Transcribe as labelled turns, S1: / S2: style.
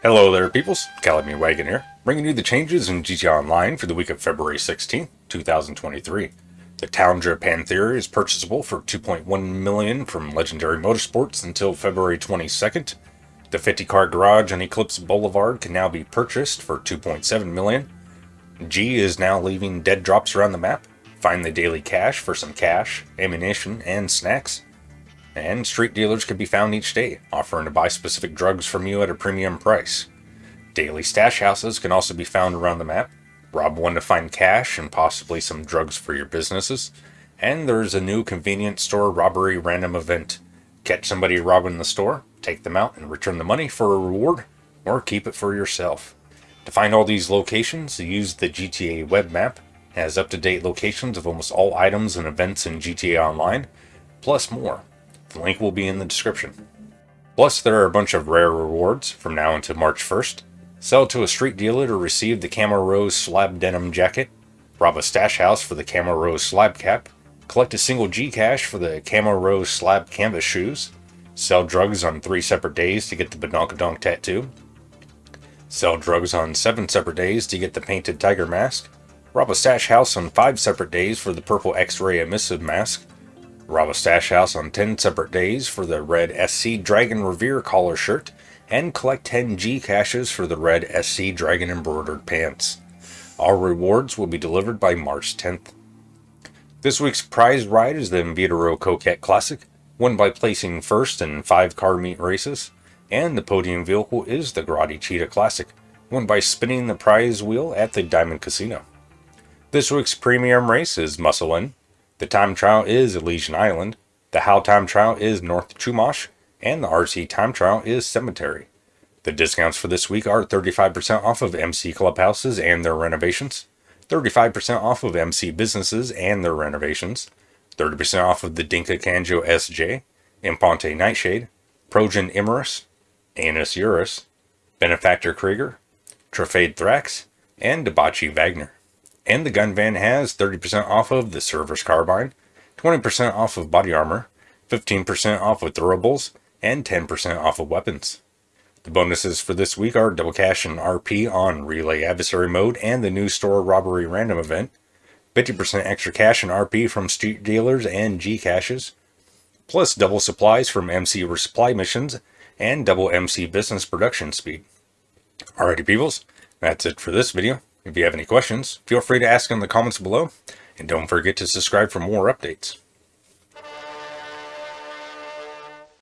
S1: Hello there peoples, Calamity Wagon here, bringing you the changes in GTA Online for the week of February 16, 2023. The Toundra Panthere is purchasable for 2.1 million from Legendary Motorsports until February 22nd. The 50 car garage on Eclipse Boulevard can now be purchased for 2.7 million. G is now leaving dead drops around the map. Find the daily cache for some cash, ammunition, and snacks and street dealers can be found each day, offering to buy specific drugs from you at a premium price. Daily stash houses can also be found around the map. Rob one to find cash and possibly some drugs for your businesses. And there's a new convenience store robbery random event. Catch somebody robbing the store, take them out and return the money for a reward, or keep it for yourself. To find all these locations, use the GTA web map. It has up-to-date locations of almost all items and events in GTA Online, plus more. The link will be in the description. Plus, there are a bunch of rare rewards from now until March 1st. Sell to a street dealer to receive the Camo Rose Slab Denim Jacket. Rob a stash house for the Camo Rose Slab Cap. Collect a single G Cash for the Camo Rose Slab Canvas Shoes. Sell drugs on three separate days to get the Badonkadonk Tattoo. Sell drugs on seven separate days to get the Painted Tiger Mask. Rob a stash house on five separate days for the Purple X-Ray Emissive Mask rob a stash house on 10 separate days for the red SC Dragon Revere collar shirt, and collect 10 G caches for the red SC Dragon embroidered pants. All rewards will be delivered by March 10th. This week's prize ride is the Invetero Coquette Classic, won by placing first in five car meet races, and the podium vehicle is the Grotti Cheetah Classic, won by spinning the prize wheel at the Diamond Casino. This week's premium race is Muscle In, the time trial is Elysian Island, the How time trial is North Chumash, and the RC time trial is Cemetery. The discounts for this week are 35% off of MC clubhouses and their renovations, 35% off of MC businesses and their renovations, 30% off of the Dinka Kanjo SJ, Imponte Nightshade, Progen Emerus, Annis Euros, Benefactor Krieger, Truffade Thrax, and Dewbauchee Vagner. And the gun van has 30% off of the Service Carbine, 20% off of body armor, 15% off of throwables, and 10% off of weapons. The bonuses for this week are double cash and RP on Relay Adversary Mode and the new store robbery random event, 50% extra cash and RP from street dealers and G caches, plus double supplies from MC resupply missions and double MC business production speed. Alrighty peoples, that's it for this video. If you have any questions, feel free to ask in the comments below, and don't forget to subscribe for more updates.